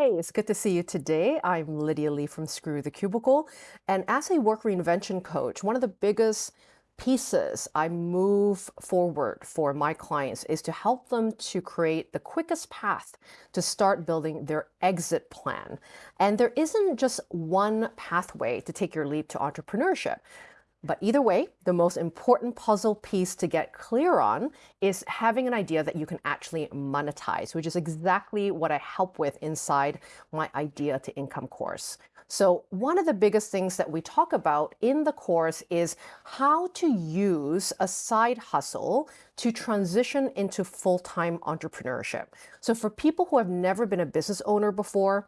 Hey, it's good to see you today. I'm Lydia Lee from Screw the Cubicle. And as a work reinvention coach, one of the biggest pieces I move forward for my clients is to help them to create the quickest path to start building their exit plan. And there isn't just one pathway to take your leap to entrepreneurship. But either way, the most important puzzle piece to get clear on is having an idea that you can actually monetize, which is exactly what I help with inside my Idea to Income course. So one of the biggest things that we talk about in the course is how to use a side hustle to transition into full-time entrepreneurship. So for people who have never been a business owner before,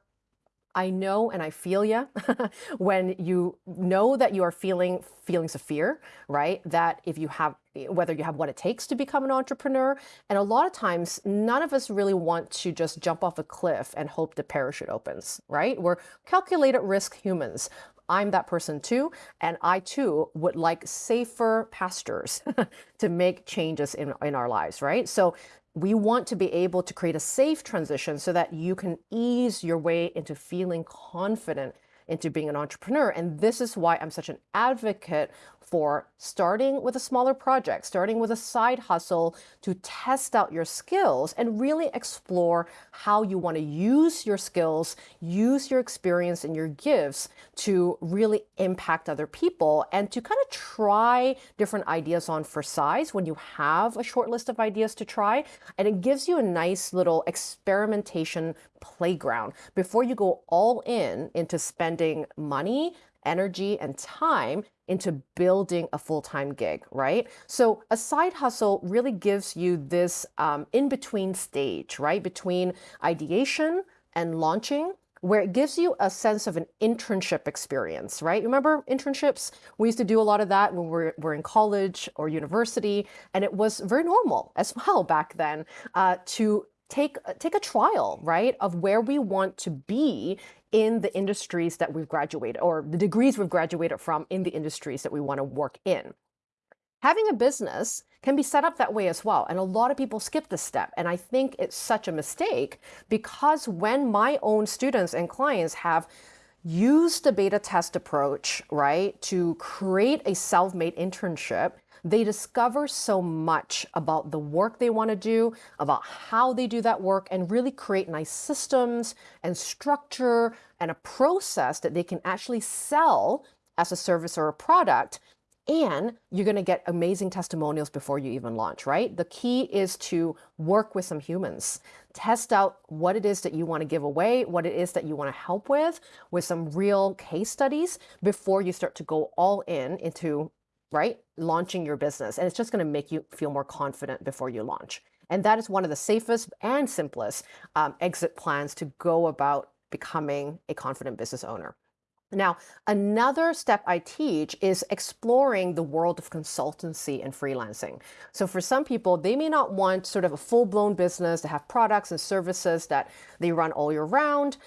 I know and I feel you when you know that you are feeling feelings of fear, right? That if you have, whether you have what it takes to become an entrepreneur, and a lot of times, none of us really want to just jump off a cliff and hope the parachute opens, right? We're calculated risk humans. I'm that person too, and I too would like safer pastures to make changes in, in our lives, right? So we want to be able to create a safe transition so that you can ease your way into feeling confident into being an entrepreneur. And this is why I'm such an advocate for starting with a smaller project, starting with a side hustle to test out your skills and really explore how you want to use your skills, use your experience and your gifts to really impact other people and to kind of try different ideas on for size when you have a short list of ideas to try. And it gives you a nice little experimentation playground before you go all in into spending money, energy, and time into building a full-time gig, right? So a side hustle really gives you this um, in-between stage, right? Between ideation and launching, where it gives you a sense of an internship experience, right? Remember internships? We used to do a lot of that when we were, were in college or university, and it was very normal as well back then uh, to take uh, take a trial, right, of where we want to be in the industries that we've graduated or the degrees we've graduated from in the industries that we want to work in. Having a business can be set up that way as well. And a lot of people skip this step. And I think it's such a mistake because when my own students and clients have used the beta test approach, right, to create a self-made internship, they discover so much about the work they want to do, about how they do that work, and really create nice systems and structure and a process that they can actually sell as a service or a product and you're going to get amazing testimonials before you even launch, right? The key is to work with some humans, test out what it is that you want to give away, what it is that you want to help with, with some real case studies before you start to go all in into right? Launching your business. And it's just going to make you feel more confident before you launch. And that is one of the safest and simplest um, exit plans to go about becoming a confident business owner. Now, another step I teach is exploring the world of consultancy and freelancing. So for some people, they may not want sort of a full-blown business to have products and services that they run all year round.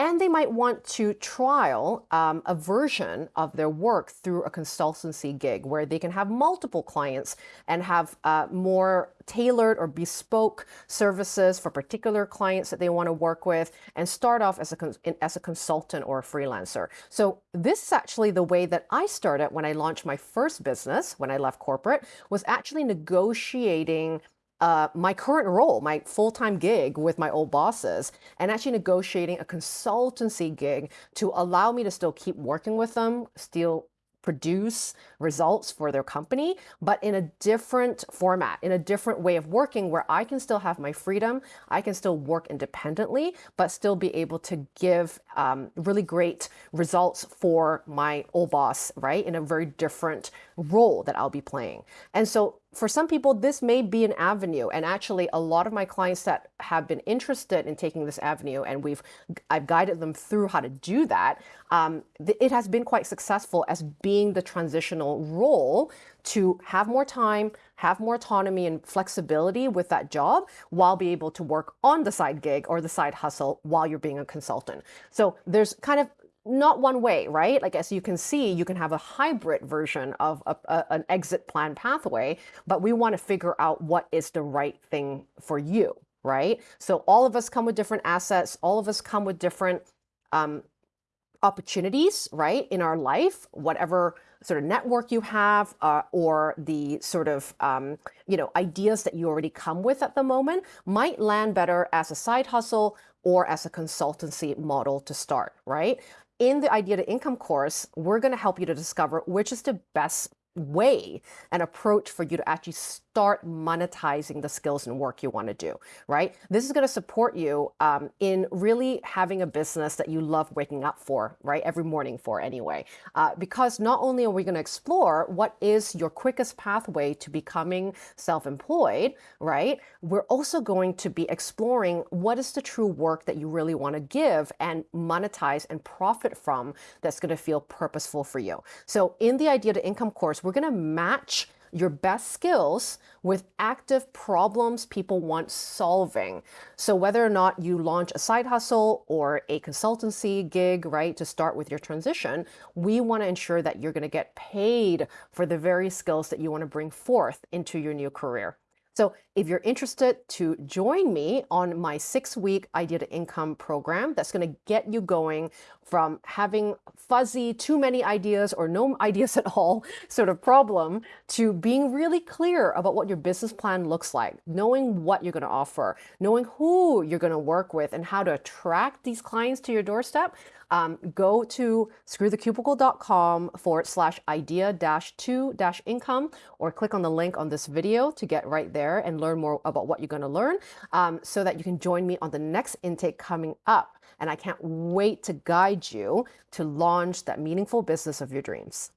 And they might want to trial um, a version of their work through a consultancy gig where they can have multiple clients and have uh, more tailored or bespoke services for particular clients that they want to work with and start off as a, as a consultant or a freelancer. So this is actually the way that I started when I launched my first business when I left corporate was actually negotiating uh, my current role, my full-time gig with my old bosses, and actually negotiating a consultancy gig to allow me to still keep working with them, still produce results for their company, but in a different format, in a different way of working where I can still have my freedom, I can still work independently, but still be able to give um, really great results for my old boss, right? In a very different role that I'll be playing. And so for some people, this may be an avenue. And actually, a lot of my clients that have been interested in taking this avenue, and we've I've guided them through how to do that, um, it has been quite successful as being the transitional role to have more time, have more autonomy and flexibility with that job while be able to work on the side gig or the side hustle while you're being a consultant. So there's kind of not one way, right? Like as you can see, you can have a hybrid version of a, a, an exit plan pathway, but we want to figure out what is the right thing for you. right? So all of us come with different assets, all of us come with different um, opportunities, right, in our life, whatever sort of network you have uh, or the sort of um, you know ideas that you already come with at the moment might land better as a side hustle or as a consultancy model to start right in the idea to income course we're going to help you to discover which is the best way and approach for you to actually start monetizing the skills and work you want to do, right? This is going to support you um, in really having a business that you love waking up for, right? Every morning for anyway. Uh, because not only are we going to explore what is your quickest pathway to becoming self-employed, right? We're also going to be exploring what is the true work that you really want to give and monetize and profit from that's going to feel purposeful for you. So in the Idea to Income course, we're going to match your best skills with active problems people want solving. So whether or not you launch a side hustle or a consultancy gig, right, to start with your transition, we want to ensure that you're going to get paid for the very skills that you want to bring forth into your new career. So if you're interested to join me on my six week idea to income program, that's going to get you going from having fuzzy, too many ideas or no ideas at all sort of problem to being really clear about what your business plan looks like, knowing what you're going to offer, knowing who you're going to work with and how to attract these clients to your doorstep. Um, go to screwthecubicle.com forward slash idea dash two dash income or click on the link on this video to get right there and learn more about what you're going to learn um, so that you can join me on the next intake coming up. And I can't wait to guide you to launch that meaningful business of your dreams.